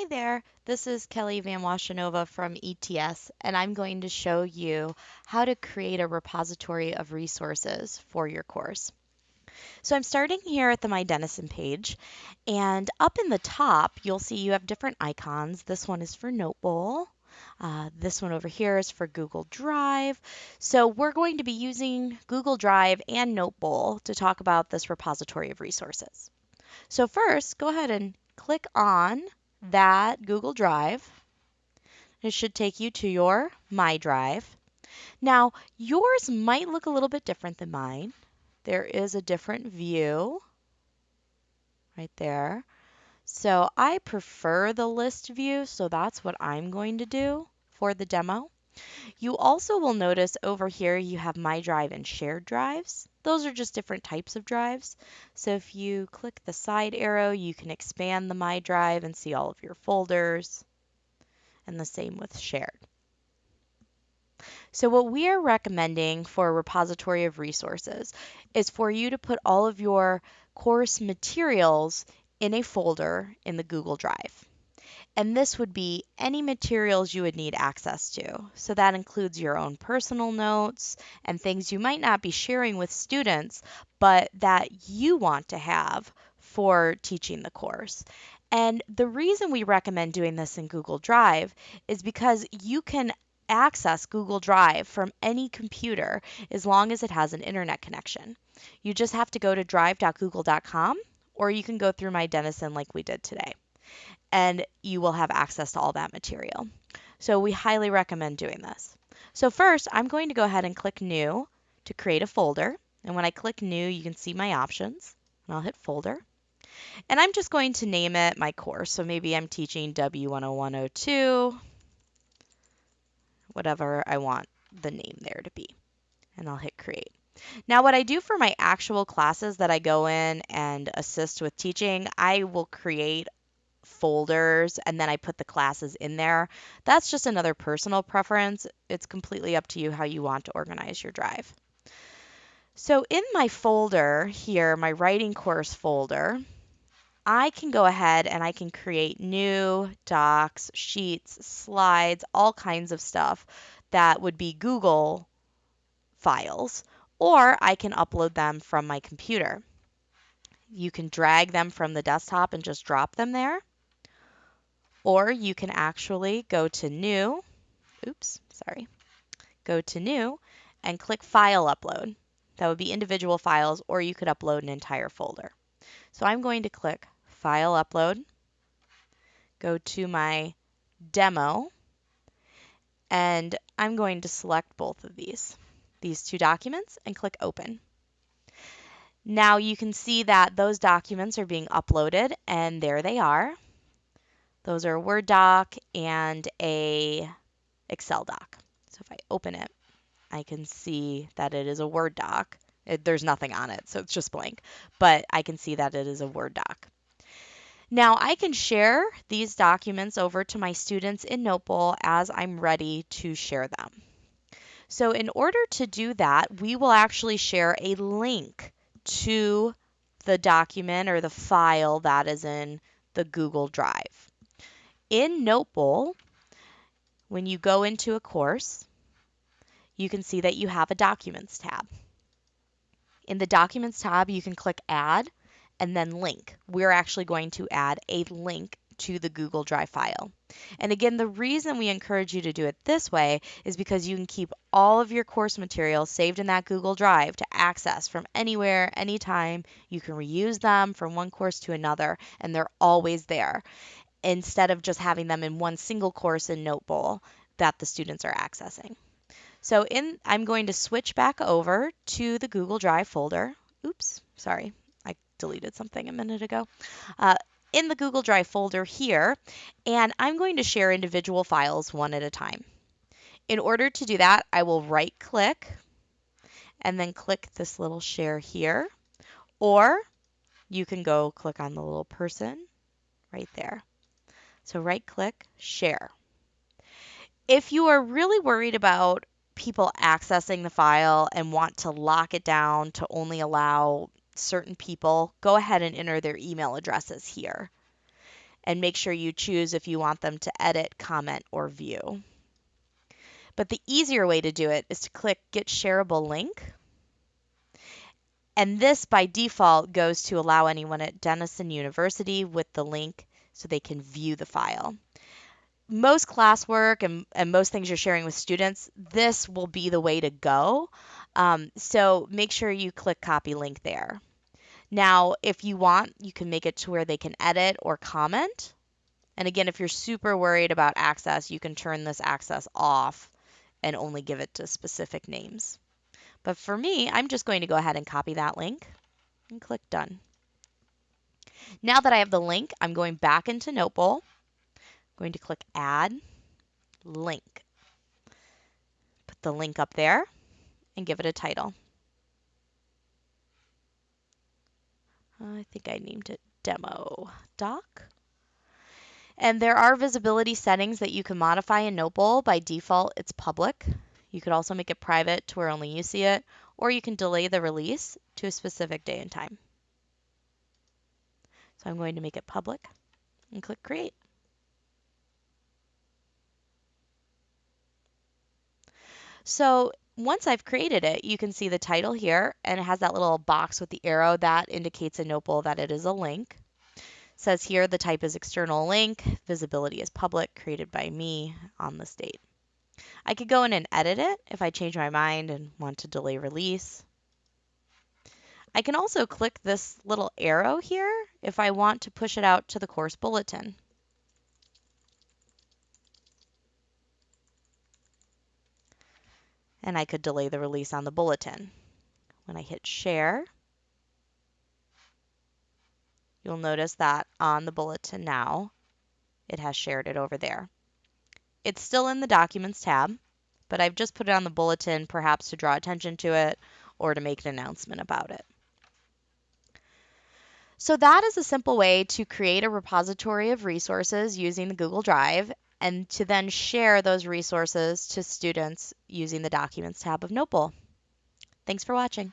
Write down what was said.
Hi there, this is Kelly Van Washenova from ETS, and I'm going to show you how to create a repository of resources for your course. So I'm starting here at the My Denison page, and up in the top, you'll see you have different icons. This one is for Notebowl. Uh, this one over here is for Google Drive. So we're going to be using Google Drive and Notebowl to talk about this repository of resources. So first, go ahead and click on that Google Drive. It should take you to your My Drive. Now, yours might look a little bit different than mine. There is a different view right there. So I prefer the list view, so that's what I'm going to do for the demo. You also will notice over here you have My Drive and Shared Drives. Those are just different types of drives. So if you click the side arrow, you can expand the My Drive and see all of your folders. And the same with Shared. So what we are recommending for a repository of resources is for you to put all of your course materials in a folder in the Google Drive. And this would be any materials you would need access to. So that includes your own personal notes and things you might not be sharing with students, but that you want to have for teaching the course. And the reason we recommend doing this in Google Drive is because you can access Google Drive from any computer as long as it has an internet connection. You just have to go to drive.google.com or you can go through My Denison like we did today and you will have access to all that material. So we highly recommend doing this. So first, I'm going to go ahead and click New to create a folder. And when I click New, you can see my options. And I'll hit Folder. And I'm just going to name it my course. So maybe I'm teaching W10102, whatever I want the name there to be. And I'll hit Create. Now, what I do for my actual classes that I go in and assist with teaching, I will create folders and then I put the classes in there. That's just another personal preference. It's completely up to you how you want to organize your drive. So in my folder here, my writing course folder, I can go ahead and I can create new docs, sheets, slides, all kinds of stuff that would be Google files, or I can upload them from my computer. You can drag them from the desktop and just drop them there. Or you can actually go to New, oops, sorry, go to New and click File Upload. That would be individual files, or you could upload an entire folder. So I'm going to click File Upload, go to my demo, and I'm going to select both of these, these two documents, and click Open. Now you can see that those documents are being uploaded, and there they are. Those are a Word doc and a Excel doc. So if I open it, I can see that it is a Word doc. It, there's nothing on it, so it's just blank, but I can see that it is a Word doc. Now I can share these documents over to my students in Notebowl as I'm ready to share them. So in order to do that, we will actually share a link to the document or the file that is in the Google Drive. In Notebowl, when you go into a course, you can see that you have a Documents tab. In the Documents tab, you can click Add and then Link. We're actually going to add a link to the Google Drive file. And again, the reason we encourage you to do it this way is because you can keep all of your course materials saved in that Google Drive to access from anywhere, anytime. You can reuse them from one course to another, and they're always there instead of just having them in one single course in Notebowl that the students are accessing. So in, I'm going to switch back over to the Google Drive folder. Oops, sorry, I deleted something a minute ago. Uh, in the Google Drive folder here, and I'm going to share individual files one at a time. In order to do that, I will right click and then click this little share here, or you can go click on the little person right there. So right click, share. If you are really worried about people accessing the file and want to lock it down to only allow certain people, go ahead and enter their email addresses here. and make sure you choose if you want them to edit, comment, or view. But the easier way to do it is to click Get Shareable Link. And this by default goes to allow anyone at Denison University with the link so they can view the file. Most classwork and, and most things you're sharing with students, this will be the way to go. Um, so make sure you click copy link there. Now, if you want, you can make it to where they can edit or comment. And again, if you're super worried about access, you can turn this access off and only give it to specific names. But for me, I'm just going to go ahead and copy that link and click done. Now that I have the link, I'm going back into Notebowl. I'm going to click add link. Put the link up there and give it a title. I think I named it demo doc. And there are visibility settings that you can modify in Notebowl. By default, it's public. You could also make it private to where only you see it, or you can delay the release to a specific day and time. So I'm going to make it public and click create. So once I've created it, you can see the title here and it has that little box with the arrow that indicates in Notebowl that it is a link. It says here the type is external link, visibility is public, created by me on this date. I could go in and edit it if I change my mind and want to delay release. I can also click this little arrow here if I want to push it out to the course bulletin. and I could delay the release on the bulletin. When I hit share, you'll notice that on the bulletin now, it has shared it over there. It's still in the Documents tab, but I've just put it on the bulletin perhaps to draw attention to it or to make an announcement about it. So that is a simple way to create a repository of resources using the Google Drive and to then share those resources to students using the Documents tab of Notebowl. Thanks for watching.